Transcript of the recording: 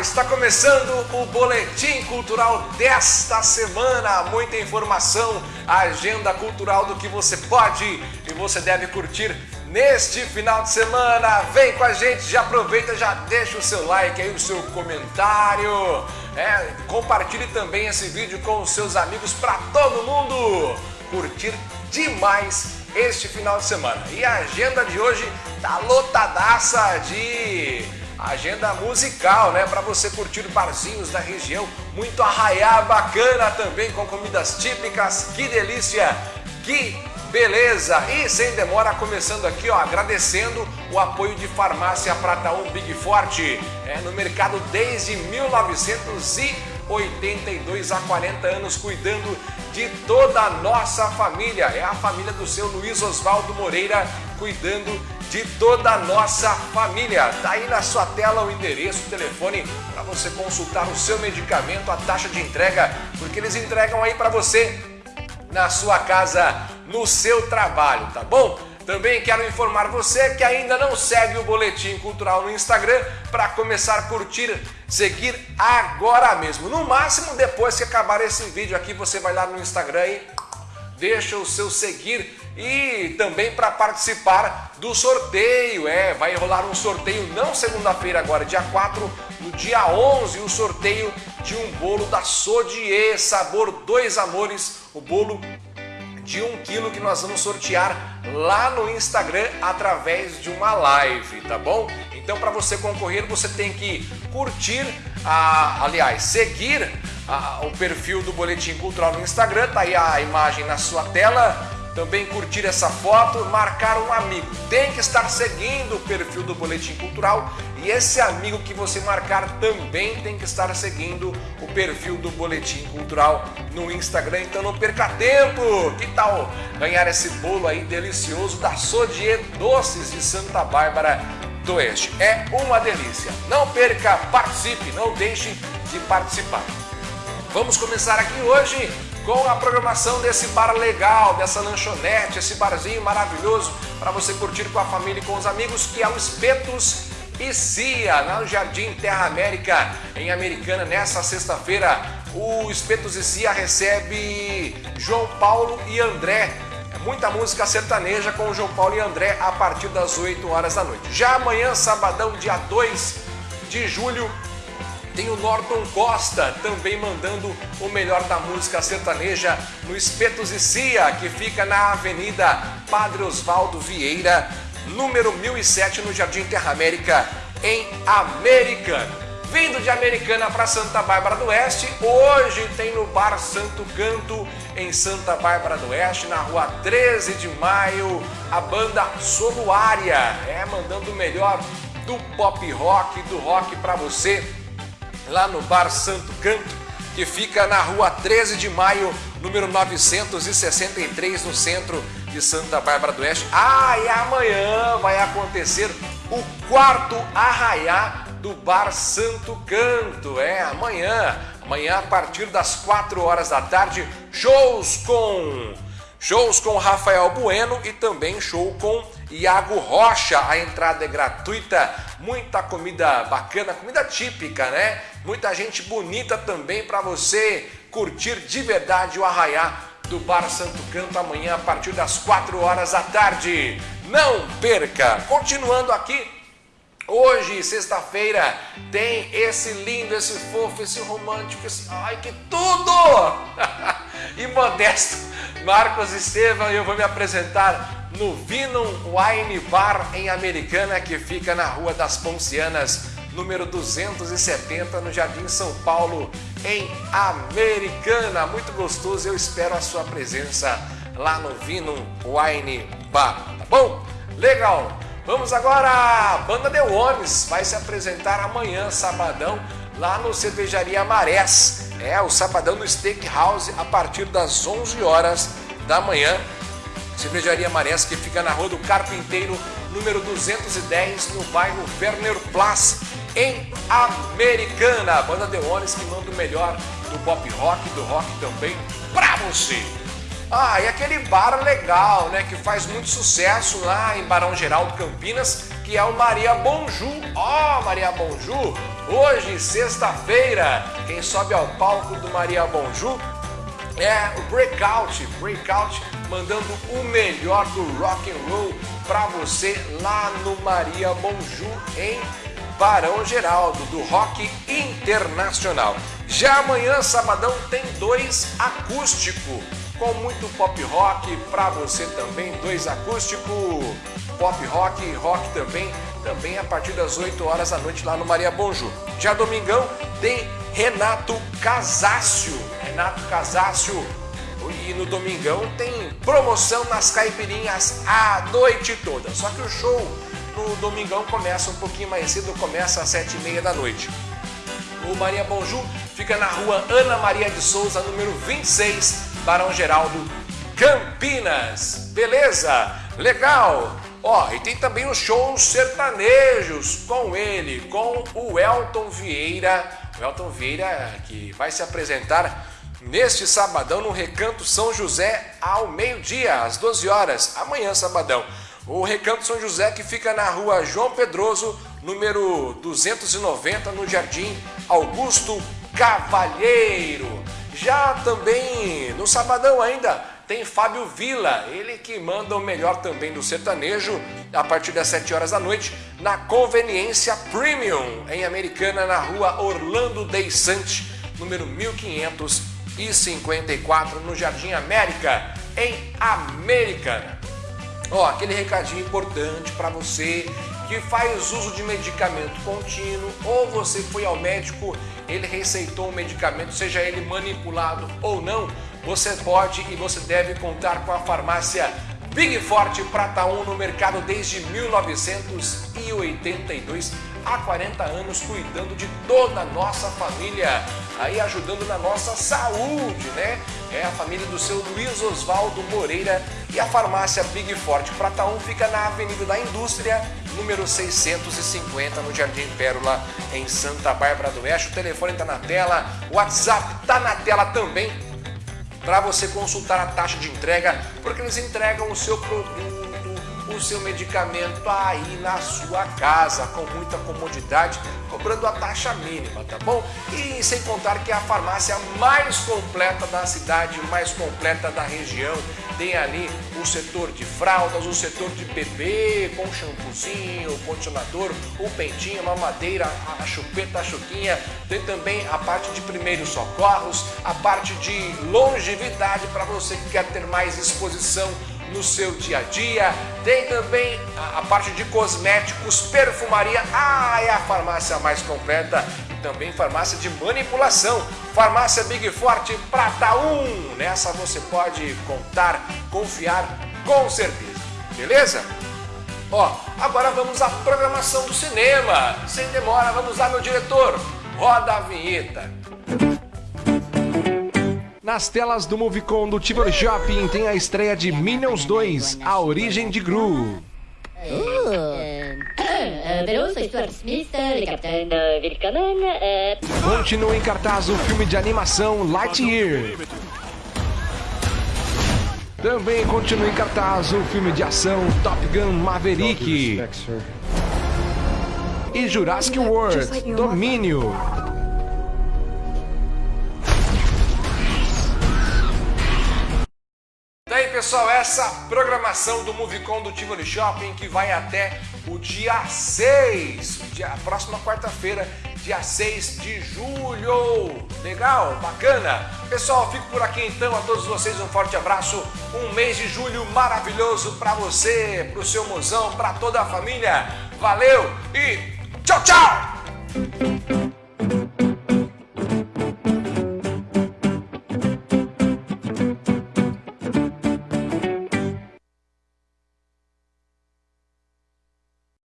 Está começando o Boletim Cultural desta semana. Muita informação, agenda cultural do que você pode e você deve curtir neste final de semana. Vem com a gente, já aproveita, já deixa o seu like aí, o seu comentário. É, compartilhe também esse vídeo com os seus amigos para todo mundo curtir demais este final de semana. E a agenda de hoje tá lotadaça de agenda musical, né? Para você curtir barzinhos da região, muito arraiá bacana também com comidas típicas. Que delícia! Que beleza! E sem demora, começando aqui, ó, agradecendo o apoio de Farmácia Prata 1 Big Forte, é, no mercado desde 1982 há 40 anos, cuidando de toda a nossa família. É a família do seu Luiz Oswaldo Moreira, cuidando de toda a nossa família. Tá aí na sua tela o endereço, o telefone para você consultar o seu medicamento, a taxa de entrega, porque eles entregam aí para você na sua casa, no seu trabalho, tá bom? Também quero informar você que ainda não segue o Boletim Cultural no Instagram para começar a curtir, seguir agora mesmo. No máximo, depois que acabar esse vídeo aqui, você vai lá no Instagram e deixa o seu seguir e também para participar do sorteio. É, vai rolar um sorteio não segunda-feira agora, dia 4, no dia 11, o sorteio de um bolo da Sodier, sabor Dois Amores, o bolo de um quilo que nós vamos sortear lá no Instagram através de uma live, tá bom? Então para você concorrer você tem que curtir, a, aliás, seguir a, o perfil do Boletim Cultural no Instagram, tá aí a imagem na sua tela, também curtir essa foto, marcar um amigo. Tem que estar seguindo o perfil do Boletim Cultural e esse amigo que você marcar também tem que estar seguindo o perfil do Boletim Cultural no Instagram. Então não perca tempo! Que tal ganhar esse bolo aí delicioso da Sodier Doces de Santa Bárbara do Oeste? É uma delícia! Não perca, participe, não deixe de participar. Vamos começar aqui hoje com a programação desse bar legal, dessa lanchonete, esse barzinho maravilhoso para você curtir com a família e com os amigos, que é o Espetos e Cia, no Jardim Terra América, em Americana, nessa sexta-feira. O Espetos e Cia recebe João Paulo e André. É muita música sertaneja com o João Paulo e André a partir das 8 horas da noite. Já amanhã, sabadão, dia 2 de julho, tem o Norton Costa também mandando o melhor da música sertaneja no Espetos e Cia, que fica na Avenida Padre Osvaldo Vieira, número 1007, no Jardim Terra América, em Americana. Vindo de Americana para Santa Bárbara do Oeste, hoje tem no Bar Santo Canto, em Santa Bárbara do Oeste, na rua 13 de maio, a banda Soluária, é mandando o melhor do pop rock, do rock para você lá no Bar Santo Canto, que fica na rua 13 de maio, número 963, no centro de Santa Bárbara do Oeste. Ah, e amanhã vai acontecer o quarto arraiá do Bar Santo Canto. É, amanhã. Amanhã, a partir das 4 horas da tarde, shows com Shows com Rafael Bueno e também show com Iago Rocha. A entrada é gratuita, muita comida bacana, comida típica, né? Muita gente bonita também para você curtir de verdade o arraiá do Bar Santo Canto amanhã a partir das 4 horas da tarde. Não perca! Continuando aqui Hoje, sexta-feira, tem esse lindo, esse fofo, esse romântico, esse... Ai, que tudo! e modesto Marcos Estevam eu vou me apresentar no Vinum Wine Bar em Americana, que fica na Rua das Poncianas, número 270, no Jardim São Paulo, em Americana. Muito gostoso, eu espero a sua presença lá no Vinum Wine Bar, tá bom? Legal! Vamos agora, a banda The Ones vai se apresentar amanhã, sabadão, lá no Cervejaria Marés. É, o sabadão do Steakhouse a partir das 11 horas da manhã. Cervejaria Marés, que fica na Rua do Carpinteiro, número 210, no bairro Werner Place, em Americana. A banda The Ones que manda o melhor do pop rock, do rock também, pra você. Ah, e aquele bar legal, né, que faz muito sucesso lá em Barão Geraldo Campinas, que é o Maria Bonju. Ó, oh, Maria Bonju, Hoje, sexta-feira, quem sobe ao palco do Maria Bonju é o Breakout. Breakout mandando o melhor do rock and roll para você lá no Maria Bonju em Barão Geraldo, do Rock Internacional. Já amanhã, sabadão, tem dois acústico, com muito pop rock para você também, dois acústico, pop rock e rock também, também a partir das 8 horas da noite lá no Maria Bonju. Já domingão tem Renato Casácio, Renato Casácio e no domingão tem promoção nas caipirinhas a noite toda. Só que o show no domingão começa um pouquinho mais cedo, começa às sete e meia da noite. O Maria Bonju fica na rua Ana Maria de Souza, número 26, Barão Geraldo, Campinas. Beleza? Legal! Ó, e tem também os shows sertanejos com ele, com o Elton Vieira. O Elton Vieira que vai se apresentar neste sabadão no Recanto São José ao meio-dia, às 12 horas, amanhã sabadão. O Recanto São José que fica na rua João Pedroso, número 290, no Jardim Augusto Cavalheiro. Já também no sabadão ainda tem Fábio Vila, ele que manda o melhor também do sertanejo a partir das 7 horas da noite na Conveniência Premium em Americana na rua Orlando Deissante, número 1554 no Jardim América em Americana. Ó, aquele recadinho importante para você que faz uso de medicamento contínuo ou você foi ao médico, ele receitou um medicamento, seja ele manipulado ou não, você pode e você deve contar com a farmácia Big Forte Prata 1 no mercado desde 1982 há 40 anos cuidando de toda a nossa família, aí ajudando na nossa saúde, né? É a família do seu Luiz Oswaldo Moreira e a farmácia Big Forte Prata 1 fica na Avenida da Indústria, número 650, no Jardim Pérola, em Santa Bárbara do Oeste. O telefone está na tela, o WhatsApp está na tela também para você consultar a taxa de entrega, porque eles entregam o seu produto o seu medicamento aí na sua casa, com muita comodidade, cobrando a taxa mínima, tá bom? E sem contar que é a farmácia mais completa da cidade, mais completa da região, tem ali o setor de fraldas, o setor de bebê, com shampoozinho, condicionador, o pentinho, a mamadeira, a chupeta, a chuquinha, tem também a parte de primeiros socorros, a parte de longevidade para você que quer ter mais exposição no seu dia a dia. Tem também a, parte de cosméticos, perfumaria. Ah, é a farmácia mais completa e também farmácia de manipulação. Farmácia Big Forte Prata 1. Nessa você pode contar, confiar com certeza. Beleza? Ó, agora vamos à programação do cinema. Sem demora, vamos lá, meu diretor. Roda a vinheta. Nas telas do Movicon do Tivoli Shopping tem a estreia de Minions 2, A Origem de Gru. Continua em cartaz o filme de animação Lightyear. Também continua em cartaz o filme de ação Top Gun Maverick. E Jurassic World Domínio. Pessoal, essa programação do Movicon do Tivoli Shopping que vai até o dia 6, dia, próxima quarta-feira, dia 6 de julho. Legal? Bacana? Pessoal, fico por aqui então. A todos vocês um forte abraço. Um mês de julho maravilhoso para você, para o seu mozão, para toda a família. Valeu e tchau, tchau!